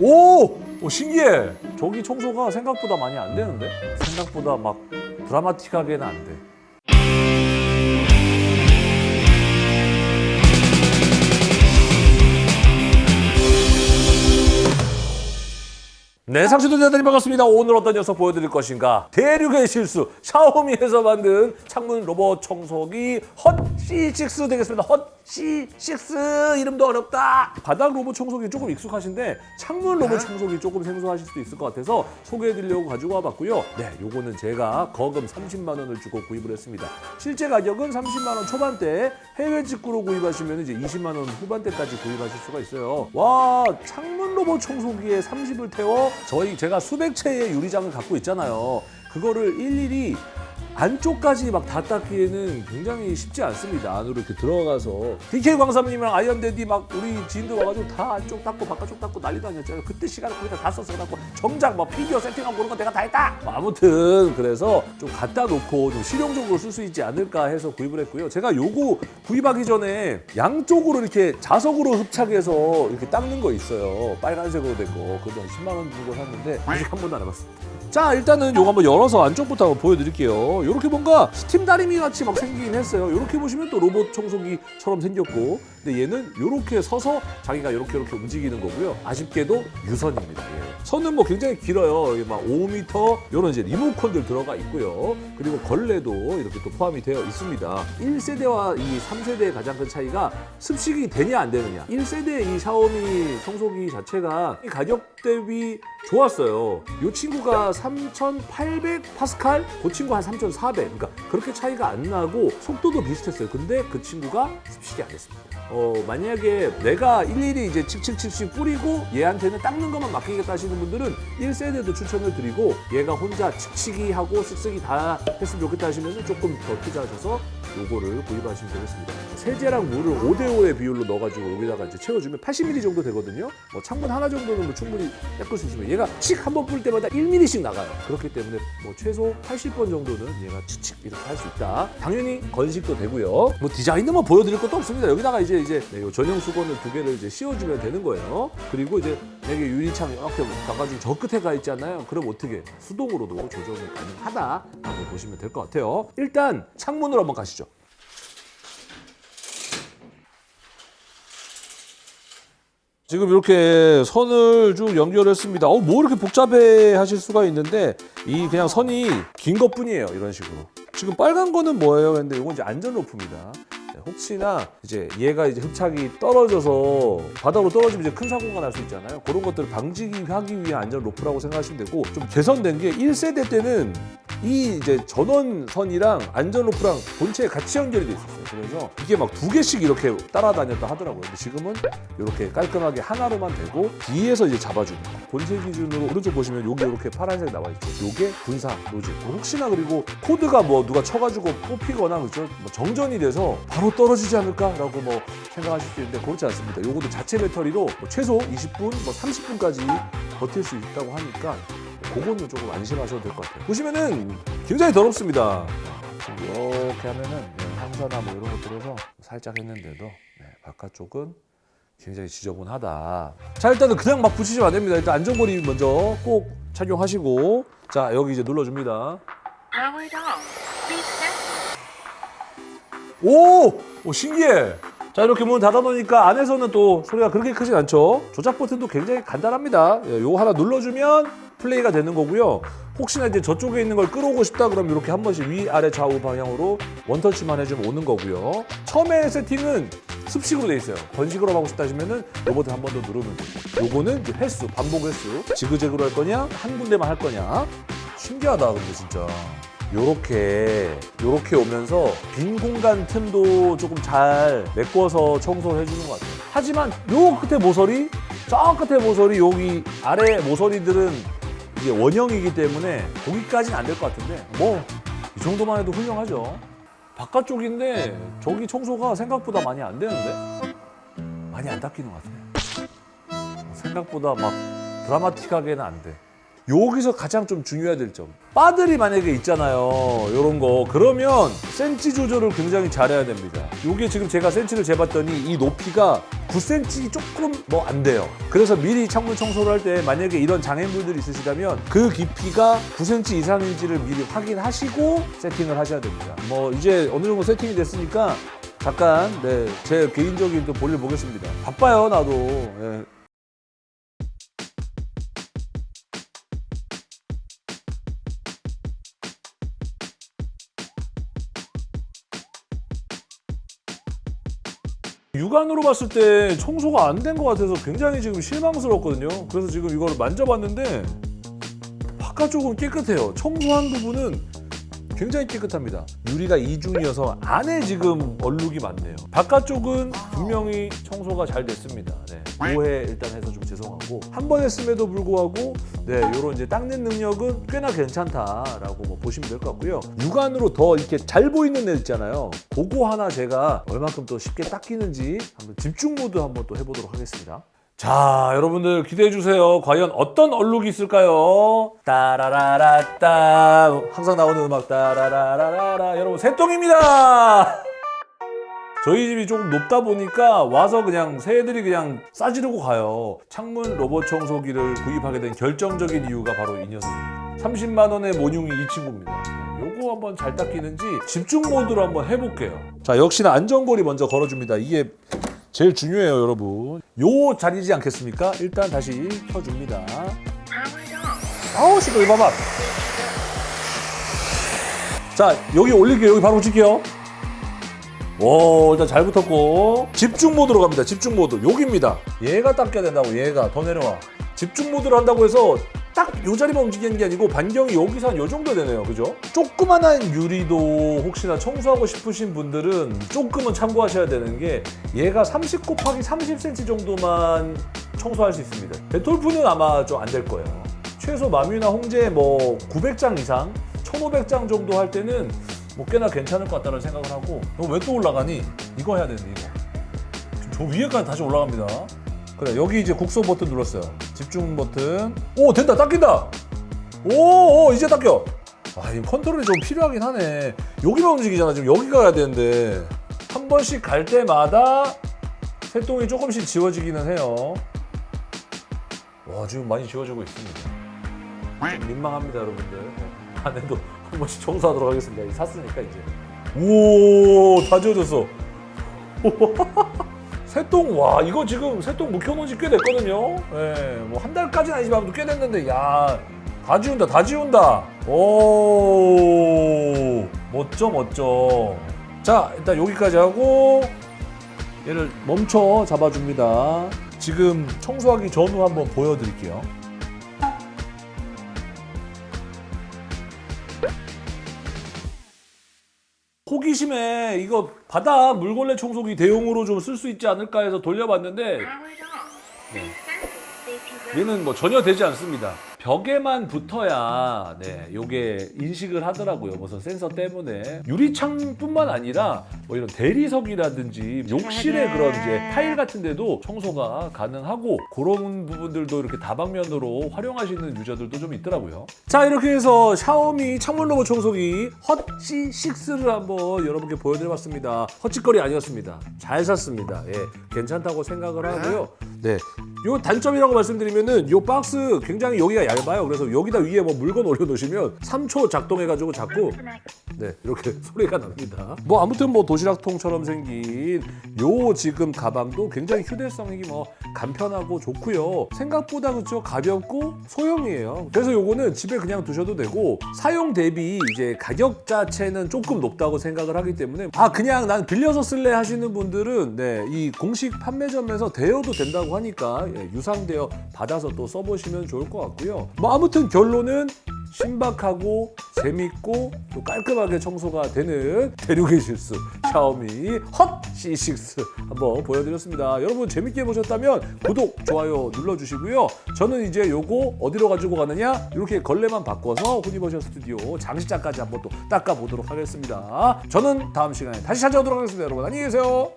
오! 오 신기해. 저기 청소가 생각보다 많이 안 되는데? 생각보다 막 드라마틱하게는 안 돼. 네, 상추도 대단히 반갑습니다. 오늘 어떤 녀석 보여드릴 것인가? 대륙의 실수, 샤오미에서 만든 창문 로봇 청소기 헛C6 되겠습니다. 헛C6 이름도 어렵다. 바닥 로봇 청소기 조금 익숙하신데 창문 로봇 청소기 조금 생소하실 수도 있을 것 같아서 소개해드리려고 가지고 와봤고요. 네, 요거는 제가 거금 30만 원을 주고 구입을 했습니다. 실제 가격은 30만 원 초반대, 해외 직구로 구입하시면 이제 20만 원 후반대까지 구입하실 수가 있어요. 와, 창문 로봇 청소기에 30을 태워 저희 제가 수백 채의 유리장을 갖고 있잖아요. 그거를 일일이 안쪽까지 막 다 닦기에는 굉장히 쉽지 않습니다. 안으로 이렇게 들어가서 DK 광삼님이랑 아이언대디 막 우리 지인들 와가지고 다 안쪽 닦고 바깥쪽 닦고 난리도 아니었잖아요. 그때 시간을 거기다 다 썼어. 갖고 정작 막 피규어 세팅하고 그런 거 내가 다 했다. 뭐 아무튼 그래서 좀 갖다 놓고 좀 실용적으로 쓸 수 있지 않을까 해서 구입을 했고요. 제가 요거 구입하기 전에 양쪽으로 이렇게 자석으로 흡착해서 이렇게 닦는 거 있어요. 빨간색으로 된 거. 그것도 한 10만 원 주고 샀는데 아직 한 번도 안 해봤습니다. 자 일단은 요거 한번 열어서 안쪽부터 한번 보여드릴게요 이렇게 뭔가 스팀 다리미 같이 막 생기긴 했어요. 이렇게 보시면 또 로봇 청소기처럼 생겼고 근데 얘는 이렇게 서서 자기가 이렇게 이렇게 움직이는 거고요. 아쉽게도 유선입니다. 예. 선은 뭐 굉장히 길어요. 이게 막 5m 이런 이제 리모컨들 들어가 있고요. 그리고 걸레도 이렇게 또 포함이 되어 있습니다. 1세대와 이 3세대의 가장 큰 차이가 습식이 되냐 안 되느냐. 1세대 이 샤오미 청소기 자체가 이 가격 대비 좋았어요. 이 친구가 3,800 파스칼 그 친구 한 3,400 그러니까 그렇게 차이가 안 나고 속도도 비슷했어요. 근데 그 친구가 습식이 안 됐습니다 어, 만약에 내가 일일이 이제 칙칙칙칙 뿌리고 얘한테는 닦는 것만 맡기겠다 하시는 분들은 1세대도 추천을 드리고 얘가 혼자 칙칙이 하고 쓱쓱이 다 했으면 좋겠다 하시면 조금 더 투자하셔서 요거를 구입하시면 되겠습니다. 세제랑 물을 5대5의 비율로 넣어가지고 여기다가 이제 채워주면 80ml 정도 되거든요. 뭐 창문 하나 정도는 뭐 충분히 닦을 수 있으면 얘가 칙 한 번 뿌릴 때마다 1mm씩 나가요. 그렇기 때문에 뭐 최소 80번 정도는 얘가 치칙 이렇게 할 수 있다. 당연히 건식도 되고요. 뭐 디자인은 뭐 보여드릴 것도 없습니다. 여기다가 이제 이제 네, 요 전용 수건을 두 개를 이제 씌워주면 되는 거예요. 그리고 이제 여기 유리창 이렇게 가가지고 저 끝에 가 있잖아요. 그럼 어떻게 수동으로도 조정이 가능하다라고 보시면 될 것 같아요. 일단 창문으로 한번 가시죠. 지금 이렇게 선을 쭉 연결했습니다. 어, 뭐 이렇게 복잡해 하실 수가 있는데 이 그냥 선이 긴 것뿐이에요. 이런 식으로. 지금 빨간 거는 뭐예요? 근데 이건 이제 안전 로프입니다. 네, 혹시나 이제 얘가 이제 흡착이 떨어져서 바닥으로 떨어지면 이제 큰 사고가 날 수 있잖아요. 그런 것들을 방지하기 위한 안전 로프라고 생각하시면 되고 좀 개선된 게 1세대 때는 이 이제 전원선이랑 안전 로프랑 본체에 같이 연결이 돼 있었어요. 그래서 이게 막 두 개씩 이렇게 따라다녔다 하더라고요. 근데 지금은 이렇게 깔끔하게 하나로만 되고 뒤에서 이제 거. 본체 기준으로 오른쪽 보시면 여기 이렇게 파란색 나와 있죠. 요게 분사 노즐. 혹시나 그리고 코드가 뭐 누가 쳐가지고 뽑히거나 그죠? 뭐 정전이 돼서 바로 떨어지지 않을까라고 뭐 생각하실 수 있는데 그렇지 않습니다. 요것도 자체 배터리로 뭐 최소 20분, 뭐 30분까지 버틸 수 있다고 하니까 그거는 조금 안심하셔도 될 것 같아요. 보시면은 굉장히 더럽습니다. 지금 이렇게 하면은 네, 황사나 뭐 이런 거 들어서 살짝 했는데도 네, 바깥쪽은 굉장히 지저분하다. 자 일단은 그냥 막 붙이시면 안 됩니다. 일단 안전거리 먼저 꼭 착용하시고 자 여기 이제 눌러줍니다. 오! 오 신기해. 자 이렇게 문 닫아놓으니까 안에서는 또 소리가 그렇게 크진 않죠. 조작 버튼도 굉장히 간단합니다. 예, 요거 하나 눌러주면 플레이가 되는 거고요. 혹시나 이제 저쪽에 있는 걸 끌어오고 싶다 그러면 이렇게 한 번씩 위, 아래, 좌우 방향으로 원터치만 해주면 오는 거고요. 처음에 세팅은 습식으로 돼 있어요. 건식으로 하고 싶다 하시면은 로봇을 한 번 더 누르면 되고 요거는 이제 횟수, 반복 횟수 지그재그로 할 거냐 한 군데만 할 거냐 신기하다 근데 진짜 요렇게 요렇게 오면서 빈 공간 틈도 조금 잘 메꿔서 청소를 해주는 것 같아요. 하지만 요 끝에 모서리, 저 끝에 모서리, 여기 아래 모서리들은 이게 원형이기 때문에 거기까지는 안 될 것 같은데 뭐 이 정도만 해도 훌륭하죠. 바깥쪽인데 저기 청소가 생각보다 많이 안 되는데 많이 안 닦이는 것 같아요. 생각보다 막 드라마틱하게는 안 돼. 여기서 가장 좀 중요해야 될 점. 바들이 만약에 있잖아요. 이런 거. 그러면 센치 조절을 굉장히 잘해야 됩니다. 이게 지금 제가 센치를 재봤더니 이 높이가 9cm 조금 뭐 안 돼요. 그래서 미리 창문 청소를 할 때 만약에 이런 장애물들이 있으시다면 그 깊이가 9cm 이상인지를 미리 확인하시고 세팅을 하셔야 됩니다. 뭐 이제 어느 정도 세팅이 됐으니까 잠깐 네, 제 개인적인 또 볼일 보겠습니다. 바빠요 나도. 예. 육안으로 봤을 때 청소가 안 된 것 같아서 굉장히 지금 실망스럽거든요. 그래서 지금 이거를 만져봤는데 바깥쪽은 깨끗해요. 청소한 부분은 굉장히 깨끗합니다. 유리가 이중이어서 안에 지금 얼룩이 많네요. 바깥쪽은 분명히 청소가 잘 됐습니다. 네. 오해 일단 해서 좀 죄송하고 한 번 했음에도 불구하고 네, 요런 이제 닦는 능력은 꽤나 괜찮다라고 뭐 보시면 될 것 같고요. 육안으로 더 이렇게 잘 보이는 애 있잖아요. 그거 하나 제가 얼마큼 또 쉽게 닦이는지 한번 집중 모드 한번 또 해보도록 하겠습니다. 자, 여러분들 기대해 주세요. 과연 어떤 얼룩이 있을까요? 따라라라 따 항상 나오는 음악 따라라라라 여러분 새똥입니다. 저희 집이 조금 높다 보니까 와서 그냥 새들이 그냥 싸지르고 가요. 창문 로봇 청소기를 구입하게 된 결정적인 이유가 바로 이 녀석입니다. 30만 원의 모듈이 이 친구입니다. 네, 요거 한번 잘 닦이는지 집중 모드로 한번 해볼게요. 자, 역시나 안전고리 먼저 걸어줍니다. 이게 제일 중요해요, 여러분. 요 자리지 않겠습니까? 일단 다시 켜줍니다. 아우 시끄러 이 봐봐. 자 여기 올릴게요. 여기 바로 붙일게요. 오 일단 잘 붙었고 집중 모드로 갑니다. 집중 모드 여기입니다. 얘가 닦여야 된다고 얘가 더 내려와. 집중 모드로 한다고 해서 딱 요 자리만 움직이는 게 아니고 반경이 여기서 한 요 정도 되네요. 그죠? 조그만한 유리도 혹시나 청소하고 싶으신 분들은 조금은 참고하셔야 되는 게 얘가 30 곱하기 30cm 정도만 청소할 수 있습니다. 데톨프는 아마 좀 안 될 거예요. 최소 마뮤나 홍제 뭐 900장 이상, 1500장 정도 할 때는 뭐 꽤나 괜찮을 것 같다는 생각을 하고 너 왜 또 올라가니? 이거 해야 되는데 이거 저 위에까지 다시 올라갑니다 그래 여기 이제 국소 버튼 눌렀어요 집중 버튼. 오 된다 닦인다. 오, 오 이제 닦여. 아 이 컨트롤이 좀 필요하긴 하네. 여기만 움직이잖아 지금. 여기 가야 되는데. 한 번씩 갈 때마다 새똥이 조금씩 지워지기는 해요. 와 지금 많이 지워지고 있습니다. 좀 민망합니다 여러분들. 네. 안에도 한 번씩 청소하도록 하겠습니다. 샀으니까 이제. 오 다 지워졌어 새똥 와 이거 지금 새똥 묵혀놓은 지 꽤 됐거든요. 예뭐 한 달까지는 아니지만 꽤 됐는데 야 다 지운다 다 지운다. 오 멋져 멋져. 자 일단 여기까지 하고 얘를 멈춰 잡아줍니다. 지금 청소하기 전후 한번 보여드릴게요 호기심에 이거 바다 물걸레 청소기 대용으로 좀 쓸 수 있지 않을까 해서 돌려봤는데 very 얘는 뭐 전혀 되지 않습니다. 벽에만 붙어야 네 요게 인식을 하더라고요. 무슨 센서 때문에 유리창뿐만 아니라 뭐 이런 대리석이라든지 욕실의 그런 이제 타일 같은 데도 청소가 가능하고 그런 부분들도 이렇게 다방면으로 활용하시는 유저들도 좀 있더라고요. 자 이렇게 해서 샤오미 창문 로봇 청소기 헛지 6를 한번 여러분께 보여드려봤습니다. 헛짓거리 아니었습니다. 잘 샀습니다. 예, 괜찮다고 생각을 하고요. 네, 요 단점이라고 말씀드리면은 요 박스 굉장히 여기가 얇아요. 그래서 여기다 위에 뭐 물건 올려놓으시면 3초 작동해가지고 자꾸 네 이렇게 소리가 납니다. 뭐 아무튼 뭐 도시락통처럼 생긴 요 지금 가방도 굉장히 휴대성이 뭐 간편하고 좋고요. 생각보다 그렇죠 가볍고 소형이에요. 그래서 요거는 집에 그냥 두셔도 되고 사용 대비 이제 가격 자체는 조금 높다고 생각을 하기 때문에 아 그냥 난 빌려서 쓸래 하시는 분들은 네 이 공식 판매점에서 대여도 된다고 하니까 예, 유상 대여 받아서 또 써보시면 좋을 것 같고요. 뭐 아무튼 결론은 신박하고 재밌고 또 깔끔하게 청소가 되는 대륙의 실수 샤오미 헛 C6 한번 보여드렸습니다. 여러분 재밌게 보셨다면 구독, 좋아요 눌러주시고요. 저는 이제 요거 어디로 가지고 가느냐 이렇게 걸레만 바꿔서 후니버셜 스튜디오 장식장까지 한번 또 닦아보도록 하겠습니다. 저는 다음 시간에 다시 찾아오도록 하겠습니다. 여러분 안녕히 계세요.